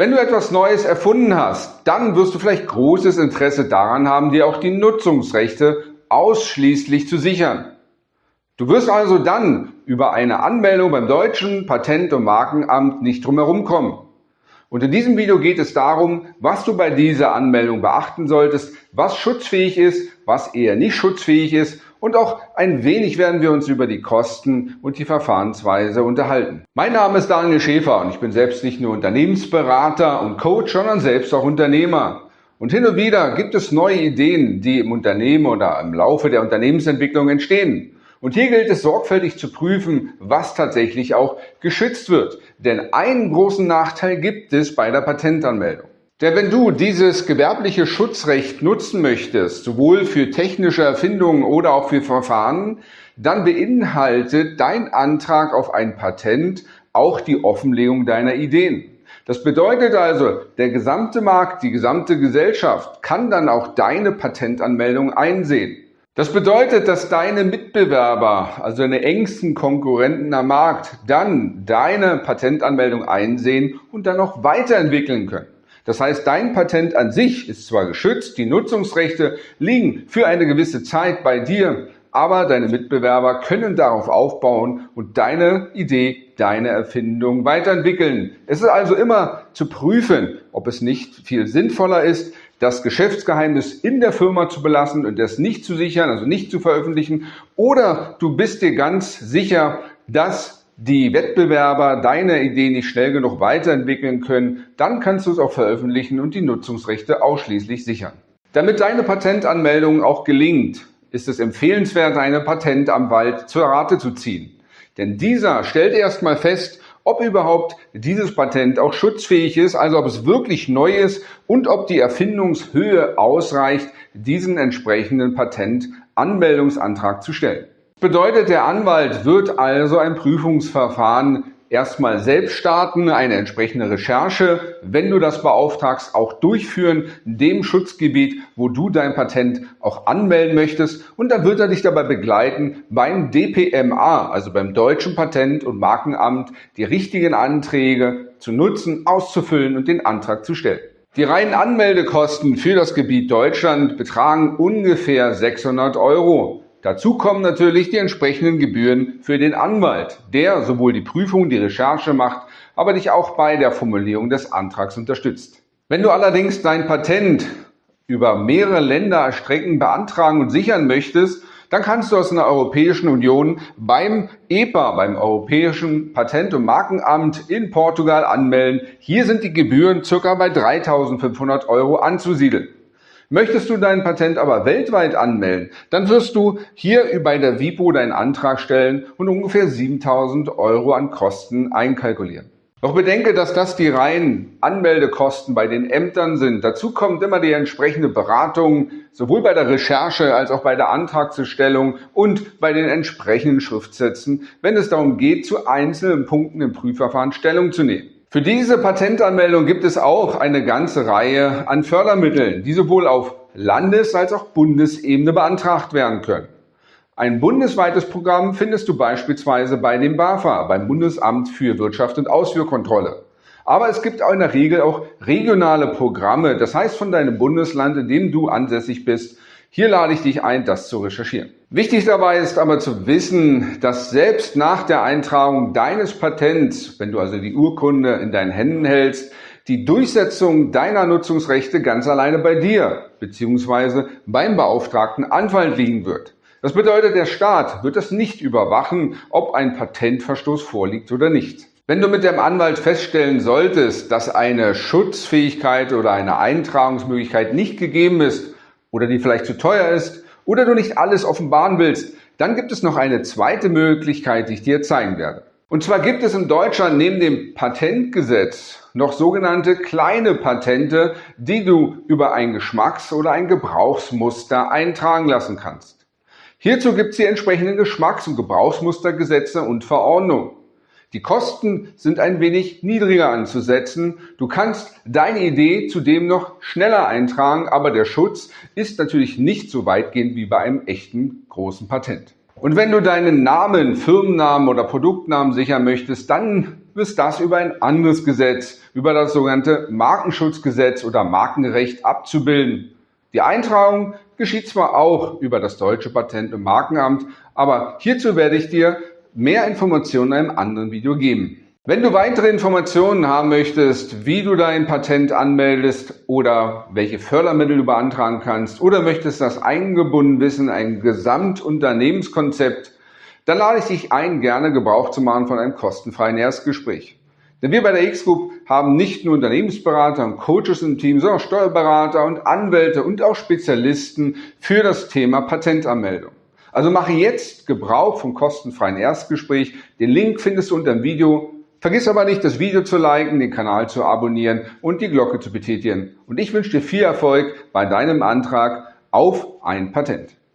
Wenn du etwas Neues erfunden hast, dann wirst du vielleicht großes Interesse daran haben, dir auch die Nutzungsrechte ausschließlich zu sichern. Du wirst also dann über eine Anmeldung beim deutschen Patent- und Markenamt nicht drumherum kommen. Und in diesem Video geht es darum, was du bei dieser Anmeldung beachten solltest, was schutzfähig ist, was eher nicht schutzfähig ist und auch ein wenig werden wir uns über die Kosten und die Verfahrensweise unterhalten. Mein Name ist Daniel Schäfer und ich bin selbst nicht nur Unternehmensberater und Coach, sondern selbst auch Unternehmer. Und hin und wieder gibt es neue Ideen, die im Unternehmen oder im Laufe der Unternehmensentwicklung entstehen. Und hier gilt es sorgfältig zu prüfen, was tatsächlich auch geschützt wird. Denn einen großen Nachteil gibt es bei der Patentanmeldung. Denn wenn du dieses gewerbliche Schutzrecht nutzen möchtest, sowohl für technische Erfindungen oder auch für Verfahren, dann beinhaltet dein Antrag auf ein Patent auch die Offenlegung deiner Ideen. Das bedeutet also, der gesamte Markt, die gesamte Gesellschaft kann dann auch deine Patentanmeldung einsehen. Das bedeutet, dass deine Mitbewerber, also deine engsten Konkurrenten am Markt, dann deine Patentanmeldung einsehen und dann auch weiterentwickeln können. Das heißt, dein Patent an sich ist zwar geschützt, die Nutzungsrechte liegen für eine gewisse Zeit bei dir, aber deine Mitbewerber können darauf aufbauen und deine Idee, deine Erfindung weiterentwickeln. Es ist also immer zu prüfen, ob es nicht viel sinnvoller ist, das Geschäftsgeheimnis in der Firma zu belassen und das nicht zu sichern, also nicht zu veröffentlichen, oder du bist dir ganz sicher, dass die Wettbewerber deine Idee nicht schnell genug weiterentwickeln können, dann kannst du es auch veröffentlichen und die Nutzungsrechte ausschließlich sichern. Damit deine Patentanmeldung auch gelingt, ist es empfehlenswert, einen Patentanwalt zur Rate zu ziehen. Denn dieser stellt erstmal fest, ob überhaupt dieses Patent auch schutzfähig ist, also ob es wirklich neu ist und ob die Erfindungshöhe ausreicht, diesen entsprechenden Patentanmeldungsantrag zu stellen. Bedeutet, der Anwalt wird also ein Prüfungsverfahren erstmal selbst starten, eine entsprechende Recherche, wenn du das beauftragst, auch durchführen, dem Schutzgebiet, wo du dein Patent auch anmelden möchtest. Und dann wird er dich dabei begleiten, beim DPMA, also beim Deutschen Patent- und Markenamt, die richtigen Anträge zu nutzen, auszufüllen und den Antrag zu stellen. Die reinen Anmeldekosten für das Gebiet Deutschland betragen ungefähr 600 Euro. Dazu kommen natürlich die entsprechenden Gebühren für den Anwalt, der sowohl die Prüfung, die Recherche macht, aber dich auch bei der Formulierung des Antrags unterstützt. Wenn du allerdings dein Patent über mehrere Länder erstrecken, beantragen und sichern möchtest, dann kannst du aus einer Europäischen Union beim EPA, beim Europäischen Patent- und Markenamt in Portugal anmelden. Hier sind die Gebühren circa bei 3.500 Euro anzusiedeln. Möchtest du dein Patent aber weltweit anmelden, dann wirst du hier bei der WIPO deinen Antrag stellen und ungefähr 7000 Euro an Kosten einkalkulieren. Doch bedenke, dass das die reinen Anmeldekosten bei den Ämtern sind. Dazu kommt immer die entsprechende Beratung, sowohl bei der Recherche als auch bei der Antragsstellung und bei den entsprechenden Schriftsätzen, wenn es darum geht, zu einzelnen Punkten im Prüfverfahren Stellung zu nehmen. Für diese Patentanmeldung gibt es auch eine ganze Reihe an Fördermitteln, die sowohl auf Landes- als auch Bundesebene beantragt werden können. Ein bundesweites Programm findest du beispielsweise bei dem BAFA, beim Bundesamt für Wirtschaft und Ausführkontrolle. Aber es gibt auch in der Regel auch regionale Programme, das heißt von deinem Bundesland, in dem du ansässig bist, hier lade ich dich ein, das zu recherchieren. Wichtig dabei ist aber zu wissen, dass selbst nach der Eintragung deines Patents, wenn du also die Urkunde in deinen Händen hältst, die Durchsetzung deiner Nutzungsrechte ganz alleine bei dir bzw. beim beauftragten Anwalt liegen wird. Das bedeutet, der Staat wird es nicht überwachen, ob ein Patentverstoß vorliegt oder nicht. Wenn du mit dem Anwalt feststellen solltest, dass eine Schutzfähigkeit oder eine Eintragungsmöglichkeit nicht gegeben ist, oder die vielleicht zu teuer ist oder du nicht alles offenbaren willst, dann gibt es noch eine zweite Möglichkeit, die ich dir zeigen werde. Und zwar gibt es in Deutschland neben dem Patentgesetz noch sogenannte kleine Patente, die du über ein Geschmacks- oder ein Gebrauchsmuster eintragen lassen kannst. Hierzu gibt es die entsprechenden Geschmacks- und Gebrauchsmustergesetze und Verordnungen. Die Kosten sind ein wenig niedriger anzusetzen. Du kannst deine Idee zudem noch schneller eintragen, aber der Schutz ist natürlich nicht so weitgehend wie bei einem echten großen Patent. Und wenn du deinen Namen, Firmennamen oder Produktnamen sichern möchtest, dann ist das über ein anderes Gesetz, über das sogenannte Markenschutzgesetz oder Markenrecht abzubilden. Die Eintragung geschieht zwar auch über das deutsche Patent- und Markenamt, aber hierzu werde ich dir mehr Informationen in einem anderen Video geben. Wenn du weitere Informationen haben möchtest, wie du dein Patent anmeldest oder welche Fördermittel du beantragen kannst oder möchtest das eingebunden wissen, ein Gesamtunternehmenskonzept, dann lade ich dich ein, gerne Gebrauch zu machen von einem kostenfreien Erstgespräch. Denn wir bei der X-Group haben nicht nur Unternehmensberater und Coaches im Team, sondern auch Steuerberater und Anwälte und auch Spezialisten für das Thema Patentanmeldung. Also mache jetzt Gebrauch vom kostenfreien Erstgespräch. Den Link findest du unter dem Video. Vergiss aber nicht, das Video zu liken, den Kanal zu abonnieren und die Glocke zu betätigen. Und ich wünsche dir viel Erfolg bei deinem Antrag auf ein Patent.